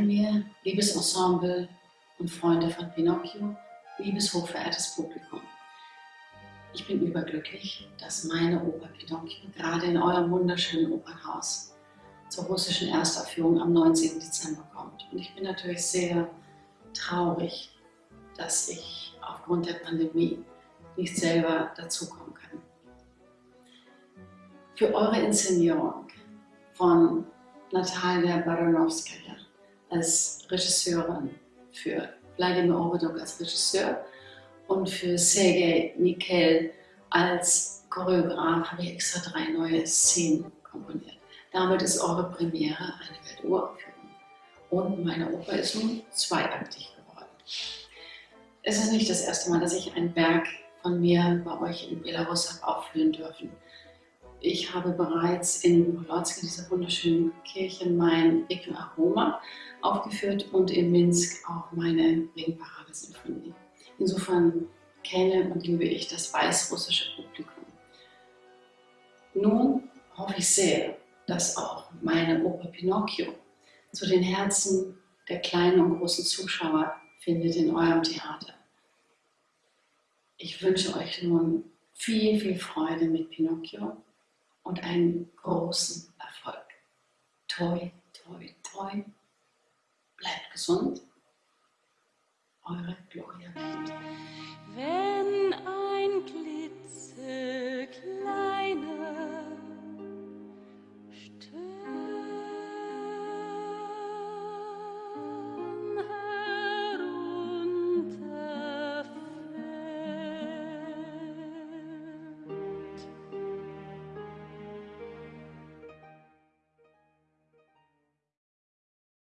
mir, liebes Ensemble und Freunde von Pinocchio, liebes hochverehrtes Publikum. Ich bin überglücklich, dass meine Oper Pinocchio gerade in eurem wunderschönen Opernhaus zur russischen Erstaufführung am 19. Dezember kommt. Und ich bin natürlich sehr traurig, dass ich aufgrund der Pandemie nicht selber dazukommen kann. Für eure Inszenierung von Natalia Baranowskaja als Regisseurin, für Wladimir Orodok als Regisseur und für Sergei Nikel als Choreograf habe ich extra drei neue Szenen komponiert. Damit ist eure Premiere eine Welturaufführung. Und meine Oper ist nun zweiaktig geworden. Es ist nicht das erste Mal, dass ich ein Werk von mir bei euch in Belarus habe aufführen dürfen. Ich habe bereits in Polotsk, dieser wunderschönen Kirche, mein Requiem Aroma aufgeführt und in Minsk auch meine Regenparade-Sinfonie. Insofern kenne und liebe ich das weißrussische Publikum. Nun hoffe ich sehr, dass auch meine Oper Pinocchio zu den Herzen der kleinen und großen Zuschauer findet in eurem Theater. Ich wünsche euch nun viel, viel Freude mit Pinocchio und einen großen Erfolg. Toi, toi, toi. Bleibt gesund. Eure Gloria.